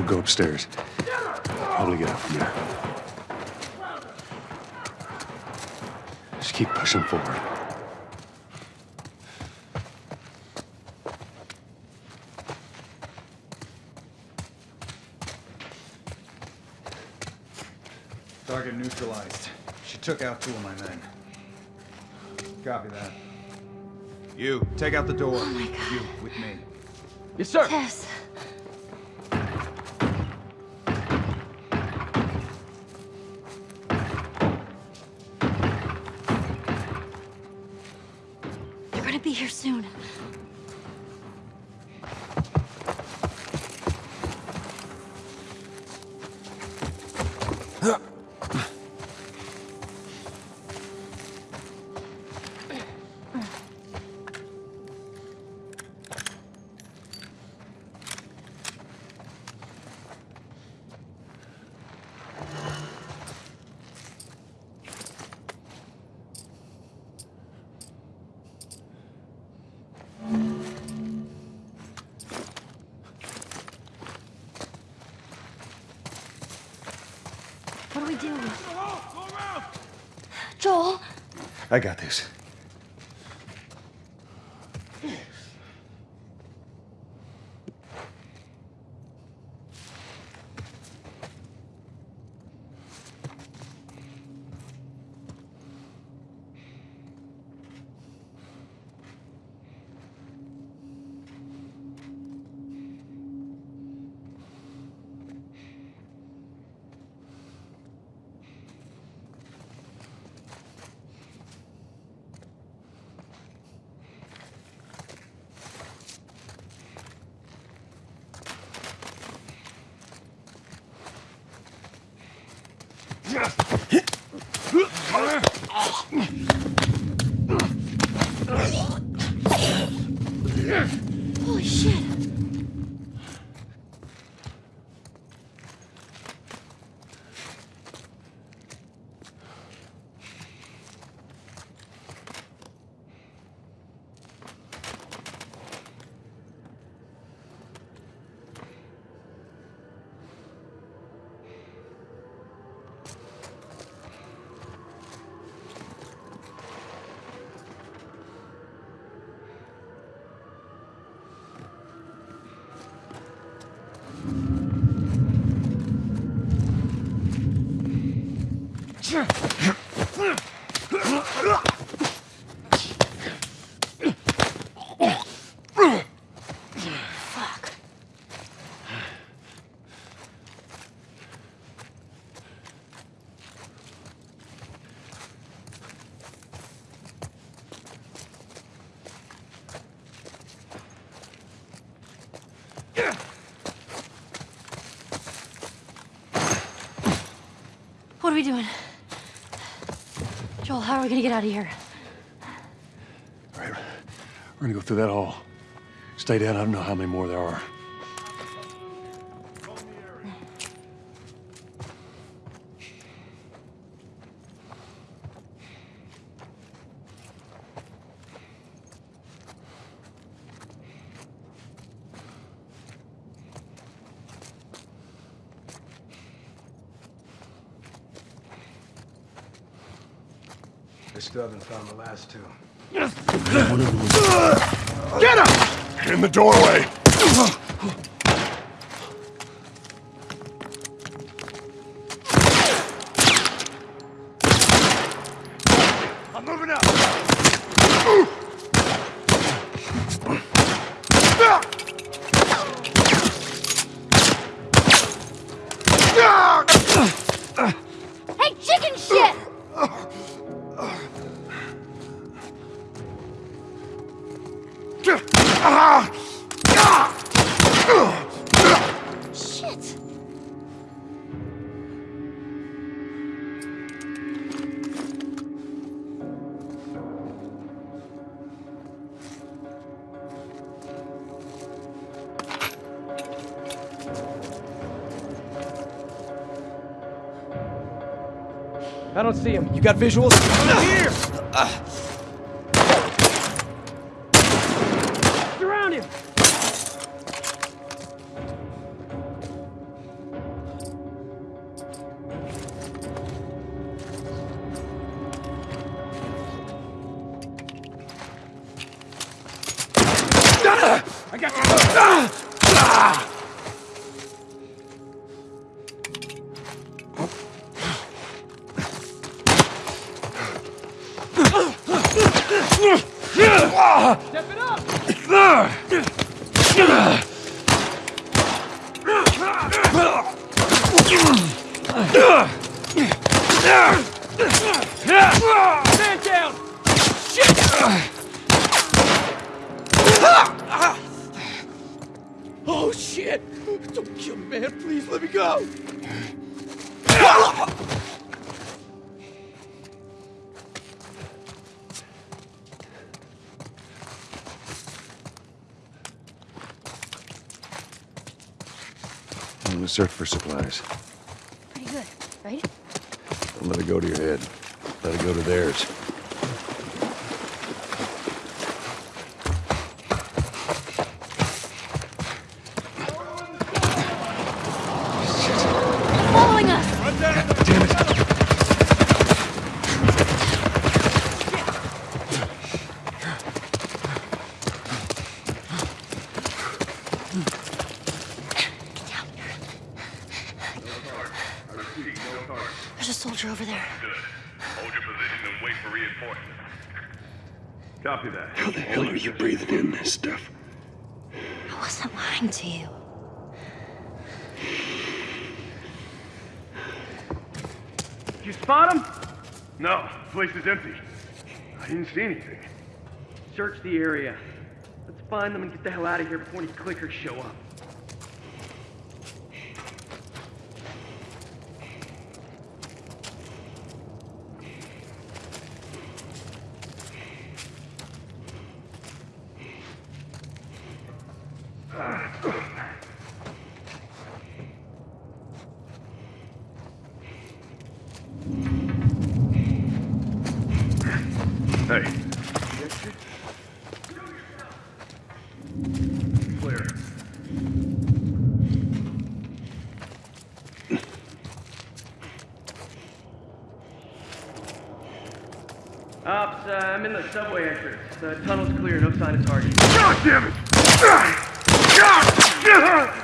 We'll go upstairs. Probably get out from there. Just keep pushing forward. Target neutralized. She took out two of my men. Copy that. You, take out the door. Oh my God. You, with me. Yes, sir. Tess. What do we do? Joel? I got this. えっ？What are we doing? Joel, how are we gonna get out of here? All right, we're gonna go through that hall. Stay down. I don't know how many more there are. They still haven't found the last two. In the doorway. I don't see him. You got visuals? Uh, here! Uh, Surround him! I got you. Oh shit! Don't kill me, man. Please let me go. I'm gonna search for supplies. Pretty good, right? Don't let it go to your head. Let it go to theirs. Following us! Damn it! There's a soldier over there. Good. Hold your position and wait for reinforcements. Copy that. How the hell are you breathing in this stuff? I wasn't lying to you. Did you spot him? No, the place is empty. I didn't see anything. Search the area. Let's find them and get the hell out of here before any clickers show up. Hey. Clear. Ops, uh, I'm in the subway entrance. The tunnel's clear, no sign of target. God damn it! God! God!